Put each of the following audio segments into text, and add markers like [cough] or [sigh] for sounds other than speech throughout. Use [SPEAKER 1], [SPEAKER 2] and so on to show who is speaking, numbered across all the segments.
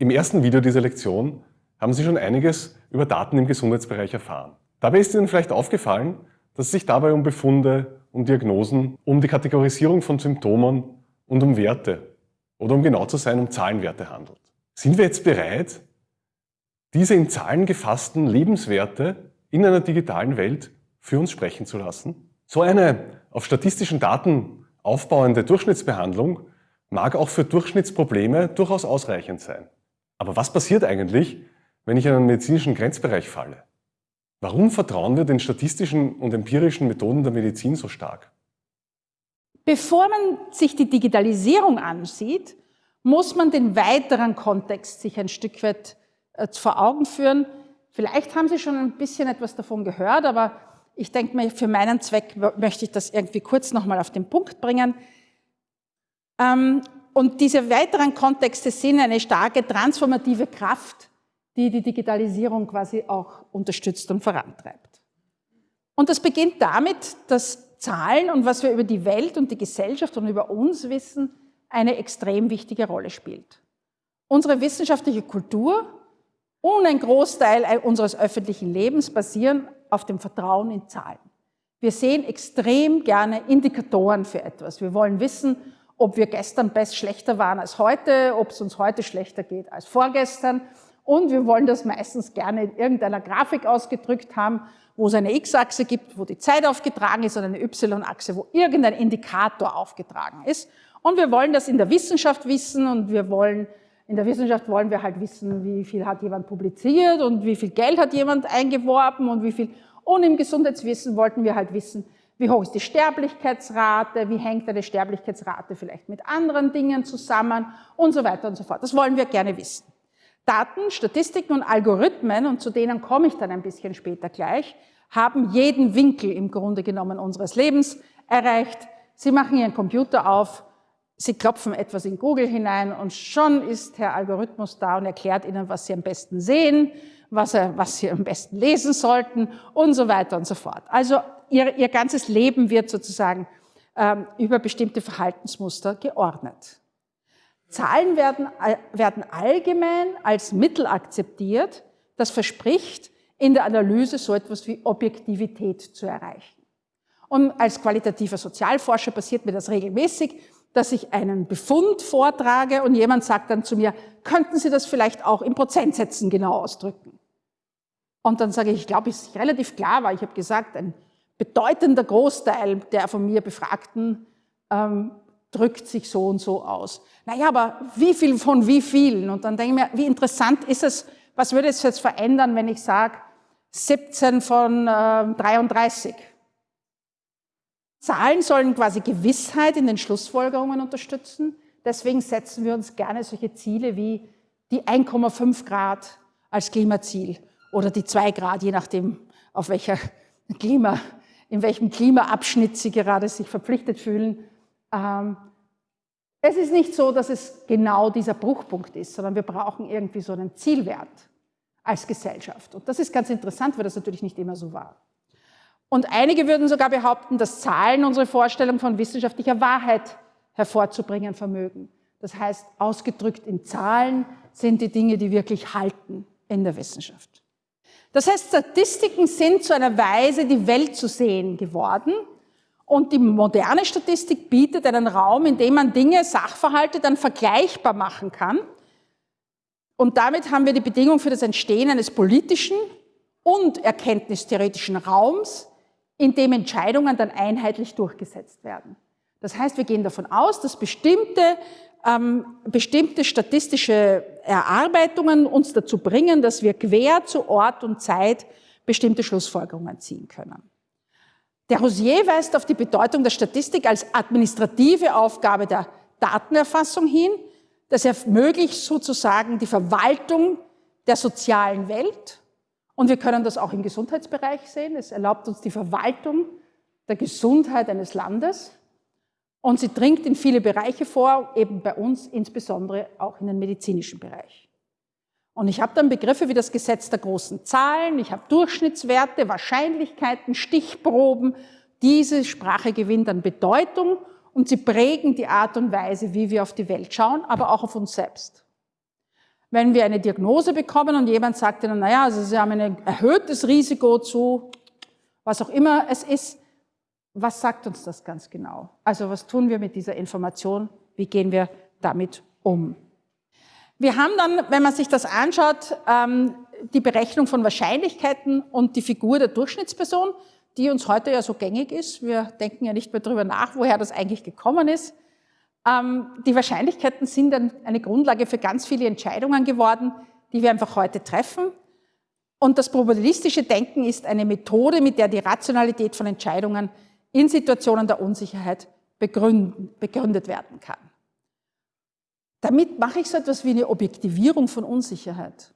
[SPEAKER 1] Im ersten Video dieser Lektion haben Sie schon einiges über Daten im Gesundheitsbereich erfahren. Dabei ist Ihnen vielleicht aufgefallen, dass es sich dabei um Befunde, um Diagnosen, um die Kategorisierung von Symptomen und um Werte oder um genau zu sein, um Zahlenwerte handelt. Sind wir jetzt bereit, diese in Zahlen gefassten Lebenswerte in einer digitalen Welt für uns sprechen zu lassen? So eine auf statistischen Daten aufbauende Durchschnittsbehandlung mag auch für Durchschnittsprobleme durchaus ausreichend sein. Aber was passiert eigentlich, wenn ich in einen medizinischen Grenzbereich falle? Warum vertrauen wir den statistischen und empirischen Methoden der Medizin so stark?
[SPEAKER 2] Bevor man sich die Digitalisierung ansieht, muss man den weiteren Kontext sich ein Stück weit äh, vor Augen führen. Vielleicht haben Sie schon ein bisschen etwas davon gehört, aber ich denke mir, für meinen Zweck möchte ich das irgendwie kurz nochmal auf den Punkt bringen. Ähm, und diese weiteren Kontexte sind eine starke transformative Kraft, die die Digitalisierung quasi auch unterstützt und vorantreibt. Und das beginnt damit, dass Zahlen und was wir über die Welt und die Gesellschaft und über uns wissen, eine extrem wichtige Rolle spielt. Unsere wissenschaftliche Kultur und ein Großteil unseres öffentlichen Lebens basieren auf dem Vertrauen in Zahlen. Wir sehen extrem gerne Indikatoren für etwas. Wir wollen wissen, ob wir gestern best schlechter waren als heute, ob es uns heute schlechter geht als vorgestern. Und wir wollen das meistens gerne in irgendeiner Grafik ausgedrückt haben, wo es eine X-Achse gibt, wo die Zeit aufgetragen ist und eine Y-Achse, wo irgendein Indikator aufgetragen ist. Und wir wollen das in der Wissenschaft wissen und wir wollen, in der Wissenschaft wollen wir halt wissen, wie viel hat jemand publiziert und wie viel Geld hat jemand eingeworben und wie viel, und im Gesundheitswissen wollten wir halt wissen, wie hoch ist die Sterblichkeitsrate? Wie hängt eine Sterblichkeitsrate vielleicht mit anderen Dingen zusammen? Und so weiter und so fort. Das wollen wir gerne wissen. Daten, Statistiken und Algorithmen, und zu denen komme ich dann ein bisschen später gleich, haben jeden Winkel im Grunde genommen unseres Lebens erreicht. Sie machen Ihren Computer auf, Sie klopfen etwas in Google hinein und schon ist Herr Algorithmus da und erklärt Ihnen, was Sie am besten sehen, was, was Sie am besten lesen sollten und so weiter und so fort. Also ihr, ihr ganzes Leben wird sozusagen ähm, über bestimmte Verhaltensmuster geordnet. Zahlen werden, äh, werden allgemein als Mittel akzeptiert, das verspricht, in der Analyse so etwas wie Objektivität zu erreichen. Und als qualitativer Sozialforscher passiert mir das regelmäßig, dass ich einen Befund vortrage und jemand sagt dann zu mir, könnten Sie das vielleicht auch in Prozentsätzen genau ausdrücken? Und dann sage ich, ich glaube, es ist relativ klar, weil ich habe gesagt, ein bedeutender Großteil der von mir Befragten ähm, drückt sich so und so aus. Naja, aber wie viel von wie vielen? Und dann denke ich mir, wie interessant ist es, was würde es jetzt verändern, wenn ich sage 17 von äh, 33? Zahlen sollen quasi Gewissheit in den Schlussfolgerungen unterstützen. Deswegen setzen wir uns gerne solche Ziele wie die 1,5 Grad als Klimaziel oder die 2 Grad, je nachdem, auf welcher [laughs] Klima, in welchem Klimaabschnitt Sie gerade sich verpflichtet fühlen. Ähm, es ist nicht so, dass es genau dieser Bruchpunkt ist, sondern wir brauchen irgendwie so einen Zielwert als Gesellschaft. Und das ist ganz interessant, weil das natürlich nicht immer so war. Und einige würden sogar behaupten, dass Zahlen unsere Vorstellung von wissenschaftlicher Wahrheit hervorzubringen vermögen. Das heißt, ausgedrückt in Zahlen sind die Dinge, die wirklich halten in der Wissenschaft. Das heißt, Statistiken sind zu einer Weise, die Welt zu sehen geworden. Und die moderne Statistik bietet einen Raum, in dem man Dinge, Sachverhalte dann vergleichbar machen kann. Und damit haben wir die Bedingung für das Entstehen eines politischen und erkenntnistheoretischen Raums, in dem Entscheidungen dann einheitlich durchgesetzt werden. Das heißt, wir gehen davon aus, dass bestimmte bestimmte statistische Erarbeitungen uns dazu bringen, dass wir quer zu Ort und Zeit bestimmte Schlussfolgerungen ziehen können. Der Rosier weist auf die Bedeutung der Statistik als administrative Aufgabe der Datenerfassung hin. Das ermöglicht sozusagen die Verwaltung der sozialen Welt. Und wir können das auch im Gesundheitsbereich sehen. Es erlaubt uns die Verwaltung der Gesundheit eines Landes. Und sie dringt in viele Bereiche vor, eben bei uns insbesondere auch in den medizinischen Bereich. Und ich habe dann Begriffe wie das Gesetz der großen Zahlen, ich habe Durchschnittswerte, Wahrscheinlichkeiten, Stichproben. Diese Sprache gewinnt an Bedeutung und sie prägen die Art und Weise, wie wir auf die Welt schauen, aber auch auf uns selbst. Wenn wir eine Diagnose bekommen und jemand sagt Ihnen, naja, also Sie haben ein erhöhtes Risiko zu, was auch immer es ist, was sagt uns das ganz genau? Also was tun wir mit dieser Information? Wie gehen wir damit um? Wir haben dann, wenn man sich das anschaut, ähm, die Berechnung von Wahrscheinlichkeiten und die Figur der Durchschnittsperson, die uns heute ja so gängig ist. Wir denken ja nicht mehr darüber nach, woher das eigentlich gekommen ist. Ähm, die Wahrscheinlichkeiten sind dann eine Grundlage für ganz viele Entscheidungen geworden, die wir einfach heute treffen. Und das probabilistische Denken ist eine Methode, mit der die Rationalität von Entscheidungen in Situationen der Unsicherheit begründet werden kann. Damit mache ich so etwas wie eine Objektivierung von Unsicherheit.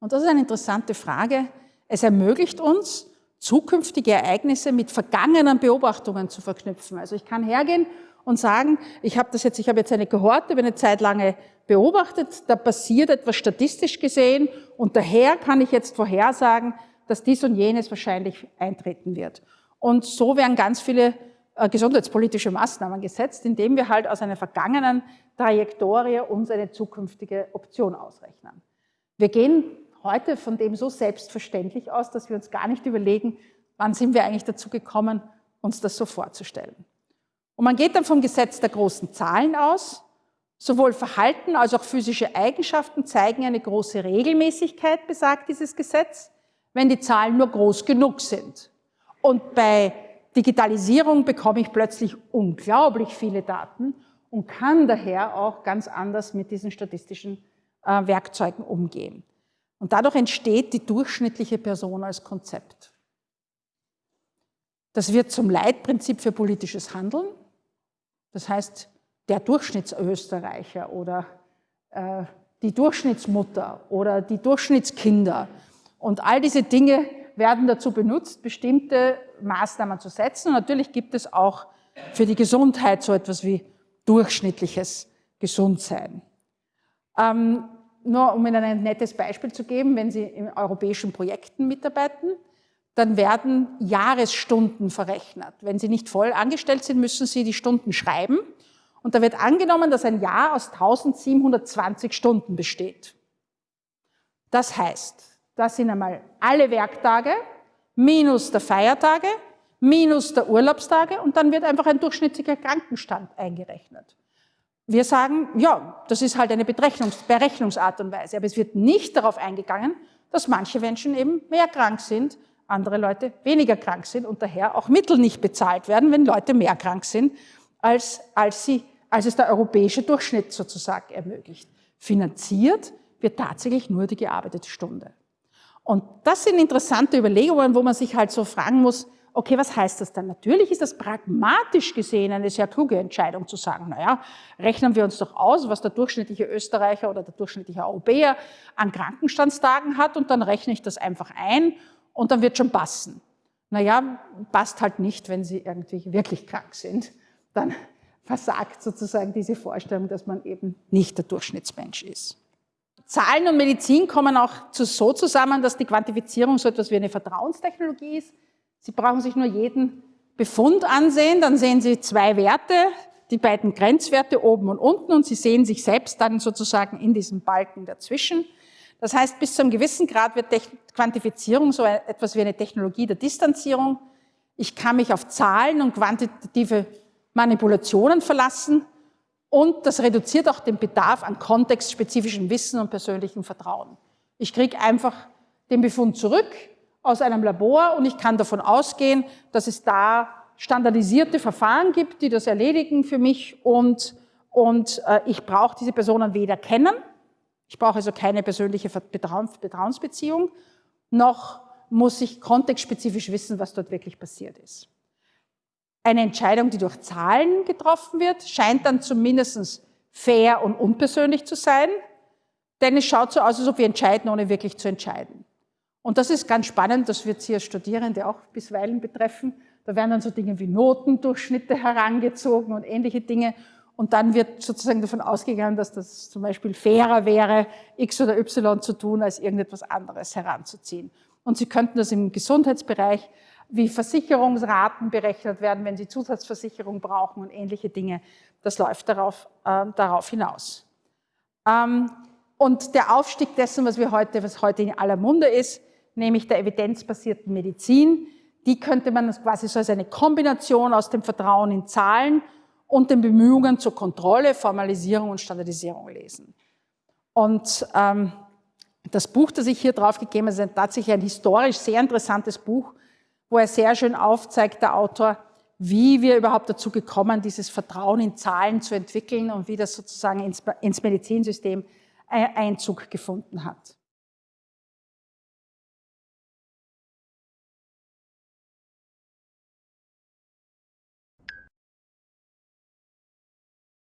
[SPEAKER 2] Und das ist eine interessante Frage. Es ermöglicht uns, zukünftige Ereignisse mit vergangenen Beobachtungen zu verknüpfen. Also ich kann hergehen und sagen, ich habe das jetzt, ich habe jetzt eine Kohorte über eine Zeit lange beobachtet, da passiert etwas statistisch gesehen und daher kann ich jetzt vorhersagen, dass dies und jenes wahrscheinlich eintreten wird. Und so werden ganz viele äh, gesundheitspolitische Maßnahmen gesetzt, indem wir halt aus einer vergangenen Trajektorie uns eine zukünftige Option ausrechnen. Wir gehen heute von dem so selbstverständlich aus, dass wir uns gar nicht überlegen, wann sind wir eigentlich dazu gekommen, uns das so vorzustellen. Und man geht dann vom Gesetz der großen Zahlen aus. Sowohl Verhalten als auch physische Eigenschaften zeigen eine große Regelmäßigkeit, besagt dieses Gesetz, wenn die Zahlen nur groß genug sind. Und bei Digitalisierung bekomme ich plötzlich unglaublich viele Daten und kann daher auch ganz anders mit diesen statistischen äh, Werkzeugen umgehen. Und dadurch entsteht die durchschnittliche Person als Konzept. Das wird zum Leitprinzip für politisches Handeln. Das heißt, der Durchschnittsösterreicher oder äh, die Durchschnittsmutter oder die Durchschnittskinder und all diese Dinge werden dazu benutzt, bestimmte Maßnahmen zu setzen. Und natürlich gibt es auch für die Gesundheit so etwas wie durchschnittliches Gesundsein. Ähm, nur um Ihnen ein nettes Beispiel zu geben, wenn Sie in europäischen Projekten mitarbeiten, dann werden Jahresstunden verrechnet. Wenn Sie nicht voll angestellt sind, müssen Sie die Stunden schreiben. Und da wird angenommen, dass ein Jahr aus 1720 Stunden besteht. Das heißt, das sind einmal alle Werktage minus der Feiertage minus der Urlaubstage und dann wird einfach ein durchschnittlicher Krankenstand eingerechnet. Wir sagen, ja, das ist halt eine Berechnungs Berechnungsart und Weise, aber es wird nicht darauf eingegangen, dass manche Menschen eben mehr krank sind, andere Leute weniger krank sind und daher auch Mittel nicht bezahlt werden, wenn Leute mehr krank sind, als, als, sie, als es der europäische Durchschnitt sozusagen ermöglicht. Finanziert wird tatsächlich nur die gearbeitete Stunde. Und das sind interessante Überlegungen, wo man sich halt so fragen muss, okay, was heißt das dann? Natürlich ist das pragmatisch gesehen eine sehr kluge Entscheidung zu sagen, naja, rechnen wir uns doch aus, was der durchschnittliche Österreicher oder der durchschnittliche Europäer an Krankenstandstagen hat und dann rechne ich das einfach ein und dann wird schon passen. Naja, passt halt nicht, wenn Sie irgendwie wirklich krank sind. Dann versagt sozusagen diese Vorstellung, dass man eben nicht der Durchschnittsmensch ist. Zahlen und Medizin kommen auch so zusammen, dass die Quantifizierung so etwas wie eine Vertrauenstechnologie ist. Sie brauchen sich nur jeden Befund ansehen, dann sehen Sie zwei Werte, die beiden Grenzwerte oben und unten und Sie sehen sich selbst dann sozusagen in diesem Balken dazwischen. Das heißt, bis zu einem gewissen Grad wird Quantifizierung so etwas wie eine Technologie der Distanzierung. Ich kann mich auf Zahlen und quantitative Manipulationen verlassen und das reduziert auch den Bedarf an kontextspezifischem Wissen und persönlichem Vertrauen. Ich kriege einfach den Befund zurück, aus einem Labor und ich kann davon ausgehen, dass es da standardisierte Verfahren gibt, die das erledigen für mich und, und äh, ich brauche diese Personen weder kennen, ich brauche also keine persönliche Vertrauensbeziehung, noch muss ich kontextspezifisch wissen, was dort wirklich passiert ist. Eine Entscheidung, die durch Zahlen getroffen wird, scheint dann zumindest fair und unpersönlich zu sein, denn es schaut so aus, als ob wir entscheiden, ohne wirklich zu entscheiden. Und das ist ganz spannend, das wird Sie als Studierende auch bisweilen betreffen. Da werden dann so Dinge wie Notendurchschnitte herangezogen und ähnliche Dinge. Und dann wird sozusagen davon ausgegangen, dass das zum Beispiel fairer wäre, X oder Y zu tun, als irgendetwas anderes heranzuziehen. Und Sie könnten das im Gesundheitsbereich, wie Versicherungsraten berechnet werden, wenn Sie Zusatzversicherung brauchen und ähnliche Dinge. Das läuft darauf, äh, darauf hinaus. Ähm, und der Aufstieg dessen, was wir heute, was heute in aller Munde ist, nämlich der evidenzbasierten Medizin, die könnte man quasi so als eine Kombination aus dem Vertrauen in Zahlen und den Bemühungen zur Kontrolle, Formalisierung und Standardisierung lesen. Und ähm, das Buch, das ich hier drauf gegeben habe, ist tatsächlich ein historisch sehr interessantes Buch, wo er sehr schön aufzeigt, der Autor, wie wir überhaupt dazu gekommen, dieses Vertrauen in Zahlen zu entwickeln und wie das sozusagen ins, ins Medizinsystem Einzug gefunden hat.